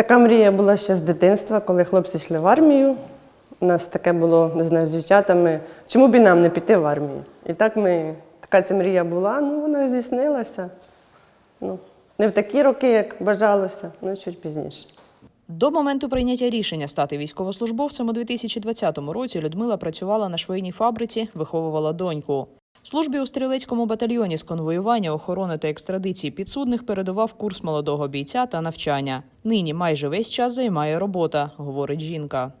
Така мрія була ще з дитинства, коли хлопці йшли в армію. У нас таке було, не знаю, з дівчатами. Чому б і нам не піти в армію? І так ми, така ця мрія була, ну вона здійснилася. Ну, не в такі роки, як бажалося, ну чуть пізніше. До моменту прийняття рішення стати військовослужбовцем у 2020 році Людмила працювала на швейній фабриці, виховувала доньку. Службі у стрілецькому батальйоні з конвоювання, охорони та екстрадиції підсудних передавав курс молодого бійця та навчання. Нині майже весь час займає робота, говорить жінка.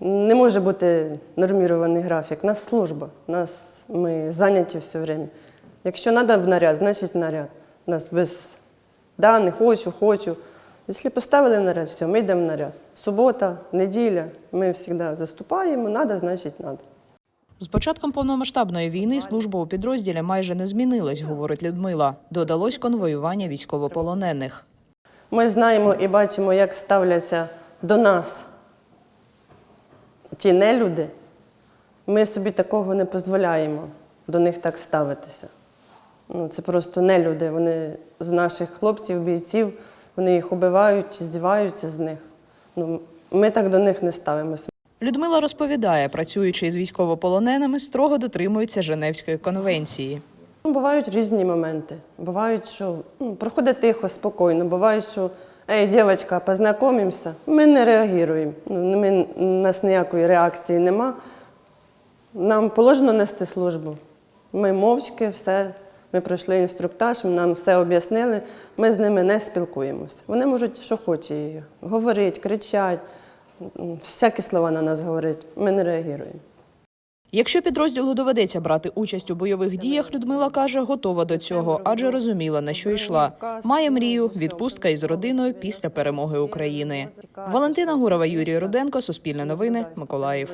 Не може бути нормірований графік. У нас служба, нас ми зайняті все время. Якщо треба в наряд, значить наряд. У нас без да, не хочу, хочу. Якщо поставили наряд, все, ми йдемо в наряд. Субота, неділя, ми завжди заступаємо, треба, значить треба. З початком повномасштабної війни служба у підрозділі майже не змінилась, говорить Людмила. Додалось конвоювання військовополонених. Ми знаємо і бачимо, як ставляться до нас ті нелюди. Ми собі такого не дозволяємо до них так ставитися. Ну, це просто нелюди. Вони з наших хлопців, бійців, вони їх убивають, здіваються з них. Ну, ми так до них не ставимося. Людмила розповідає, працюючи з військовополоненими, строго дотримується Женевської конвенції. Ну, бувають різні моменти. Бувають, що ну, проходить тихо, спокійно. Бувають, що ей, дівчинка, познайомимося. Ми не реагуємо. Ну, ми, у нас ніякої реакції нема. Нам положено нести службу. Ми мовчки, все. Ми пройшли інструктаж, нам все об'яснили. Ми з ними не спілкуємося. Вони можуть, що хочуть, говорити, кричать, всякі слова на нас говорять. Ми не реагуємо. Якщо підрозділу доведеться брати участь у бойових діях, Людмила каже, готова до цього, адже розуміла, на що йшла. Має мрію відпустка із родиною після перемоги України. Валентина Гурова, Юрій Руденко, Суспільне новини, Миколаїв.